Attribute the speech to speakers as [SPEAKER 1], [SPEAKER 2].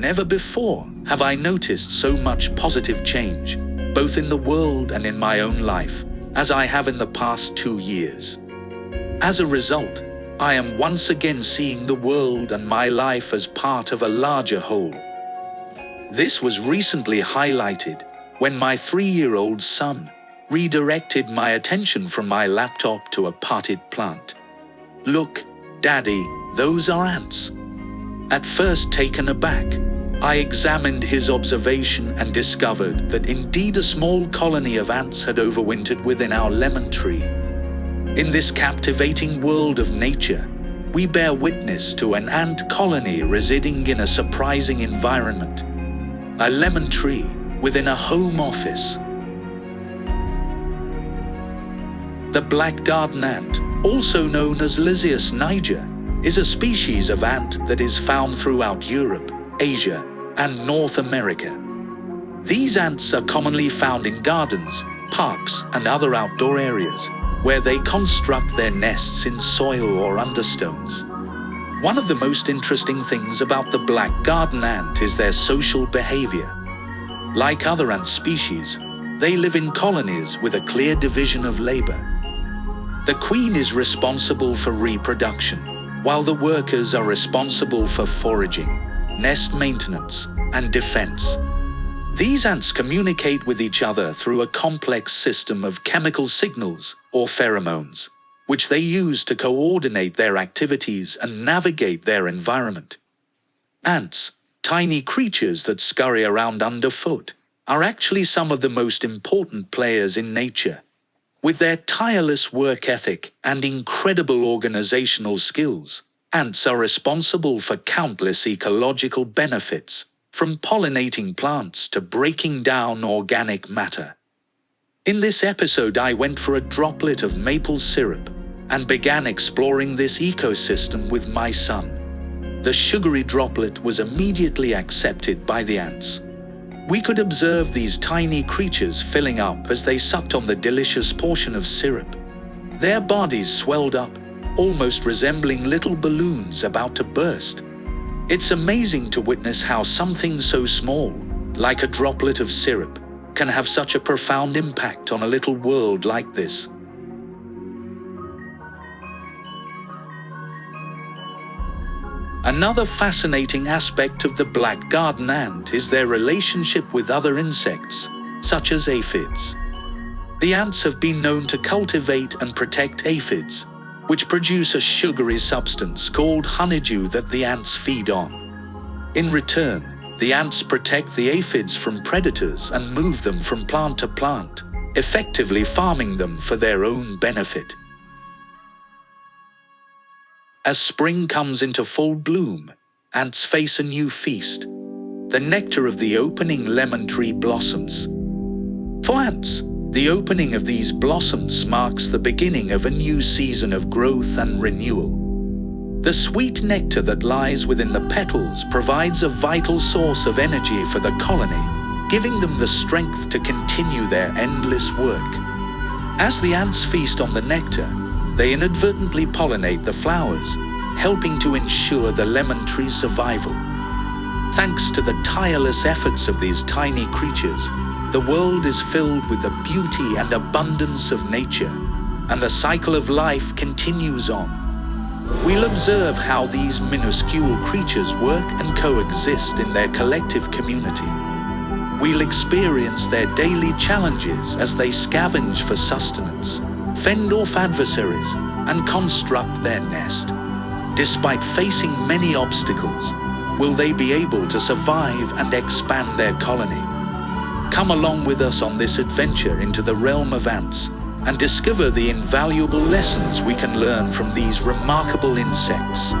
[SPEAKER 1] Never before have I noticed so much positive change, both in the world and in my own life, as I have in the past two years. As a result, I am once again seeing the world and my life as part of a larger whole. This was recently highlighted when my three-year-old son redirected my attention from my laptop to a potted plant. Look, Daddy, those are ants. At first taken aback, I examined his observation and discovered that indeed a small colony of ants had overwintered within our lemon tree. In this captivating world of nature, we bear witness to an ant colony residing in a surprising environment. A lemon tree within a home office. The black garden ant, also known as Lasius niger, is a species of ant that is found throughout Europe, Asia, and North America. These ants are commonly found in gardens, parks, and other outdoor areas where they construct their nests in soil or understones. One of the most interesting things about the black garden ant is their social behavior. Like other ant species, they live in colonies with a clear division of labor. The queen is responsible for reproduction, while the workers are responsible for foraging, nest maintenance, and defense. These ants communicate with each other through a complex system of chemical signals or pheromones, which they use to coordinate their activities and navigate their environment. Ants, tiny creatures that scurry around underfoot, are actually some of the most important players in nature with their tireless work ethic and incredible organizational skills, ants are responsible for countless ecological benefits, from pollinating plants to breaking down organic matter. In this episode, I went for a droplet of maple syrup and began exploring this ecosystem with my son. The sugary droplet was immediately accepted by the ants. We could observe these tiny creatures filling up as they sucked on the delicious portion of syrup. Their bodies swelled up, almost resembling little balloons about to burst. It's amazing to witness how something so small, like a droplet of syrup, can have such a profound impact on a little world like this. Another fascinating aspect of the black garden ant is their relationship with other insects, such as aphids. The ants have been known to cultivate and protect aphids, which produce a sugary substance called honeydew that the ants feed on. In return, the ants protect the aphids from predators and move them from plant to plant, effectively farming them for their own benefit. As spring comes into full bloom, ants face a new feast. The nectar of the opening lemon tree blossoms. For ants, the opening of these blossoms marks the beginning of a new season of growth and renewal. The sweet nectar that lies within the petals provides a vital source of energy for the colony, giving them the strength to continue their endless work. As the ants feast on the nectar, they inadvertently pollinate the flowers, helping to ensure the lemon tree's survival. Thanks to the tireless efforts of these tiny creatures, the world is filled with the beauty and abundance of nature, and the cycle of life continues on. We'll observe how these minuscule creatures work and coexist in their collective community. We'll experience their daily challenges as they scavenge for sustenance fend off adversaries, and construct their nest. Despite facing many obstacles, will they be able to survive and expand their colony? Come along with us on this adventure into the realm of ants and discover the invaluable lessons we can learn from these remarkable insects.